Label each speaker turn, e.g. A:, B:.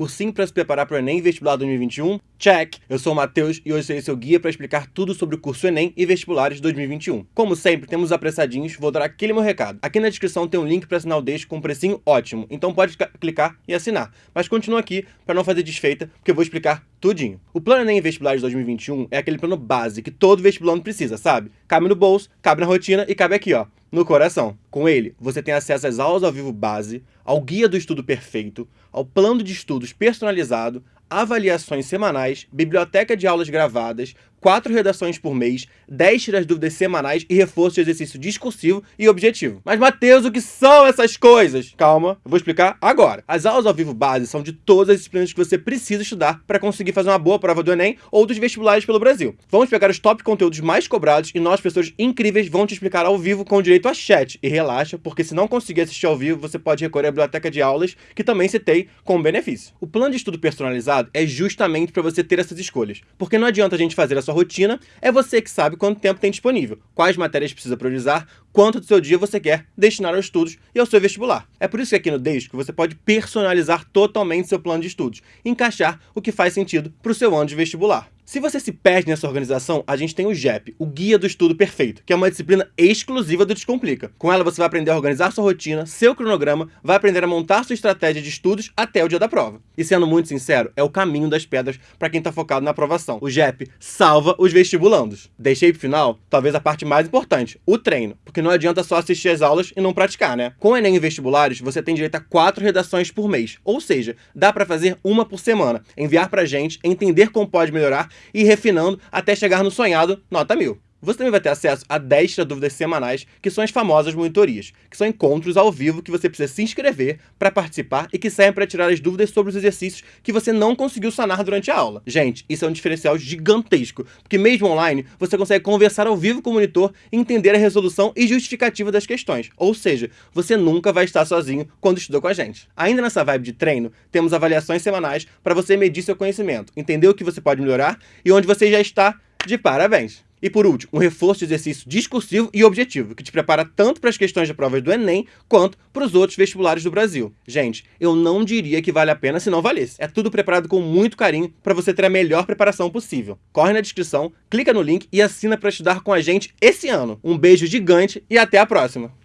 A: cursinho para se preparar para o Enem Vestibular 2021? Check! Eu sou o Matheus e hoje serei seu guia para explicar tudo sobre o curso Enem e Vestibulares 2021. Como sempre, temos apressadinhos, vou dar aquele meu recado. Aqui na descrição tem um link para assinar o Deixo com um precinho ótimo, então pode clicar e assinar. Mas continua aqui para não fazer desfeita, porque eu vou explicar tudinho. O plano Enem e Vestibulares 2021 é aquele plano base que todo vestibulando precisa, sabe? Cabe no bolso, cabe na rotina e cabe aqui, ó, no coração. Com ele, você tem acesso às aulas ao vivo base, ao guia do estudo perfeito, ao plano de estudos personalizado, avaliações semanais, biblioteca de aulas gravadas, quatro redações por mês, 10 tiras dúvidas semanais e reforço de exercício discursivo e objetivo. Mas, Matheus, o que são essas coisas? Calma, eu vou explicar agora. As aulas ao vivo base são de todas as disciplinas que você precisa estudar para conseguir fazer uma boa prova do Enem ou dos vestibulares pelo Brasil. Vamos pegar os top conteúdos mais cobrados e nós, pessoas incríveis, vão te explicar ao vivo com direito a chat. E relaxa, porque se não conseguir assistir ao vivo, você pode recorrer à biblioteca de aulas, que também citei com benefício. O plano de estudo personalizado é justamente para você ter essas escolhas, porque não adianta a gente fazer a sua rotina, é você que sabe quanto tempo tem disponível, quais matérias precisa priorizar, quanto do seu dia você quer destinar aos estudos e ao seu vestibular. É por isso que aqui no Deixo você pode personalizar totalmente seu plano de estudos, encaixar o que faz sentido para o seu ano de vestibular. Se você se perde nessa organização, a gente tem o GEP, o Guia do Estudo Perfeito, que é uma disciplina exclusiva do Descomplica. Com ela você vai aprender a organizar sua rotina, seu cronograma, vai aprender a montar sua estratégia de estudos até o dia da prova. E sendo muito sincero, é o caminho das pedras para quem está focado na aprovação. O GEP salva os vestibulandos. Deixei pro final, talvez a parte mais importante, o treino, porque não adianta só assistir as aulas e não praticar, né? Com o Enem e vestibulares, você tem direito a quatro redações por mês, ou seja, dá para fazer uma por semana, enviar pra gente, entender como pode melhorar e refinando até chegar no sonhado nota 1000. Você também vai ter acesso a 10 dúvidas semanais, que são as famosas monitorias, que são encontros ao vivo que você precisa se inscrever para participar e que servem para tirar as dúvidas sobre os exercícios que você não conseguiu sanar durante a aula. Gente, isso é um diferencial gigantesco, porque mesmo online, você consegue conversar ao vivo com o monitor entender a resolução e justificativa das questões. Ou seja, você nunca vai estar sozinho quando estuda com a gente. Ainda nessa vibe de treino, temos avaliações semanais para você medir seu conhecimento, entender o que você pode melhorar e onde você já está de parabéns. E por último, um reforço de exercício discursivo e objetivo, que te prepara tanto para as questões de provas do Enem, quanto para os outros vestibulares do Brasil. Gente, eu não diria que vale a pena se não valesse. É tudo preparado com muito carinho para você ter a melhor preparação possível. Corre na descrição, clica no link e assina para estudar com a gente esse ano. Um beijo gigante e até a próxima!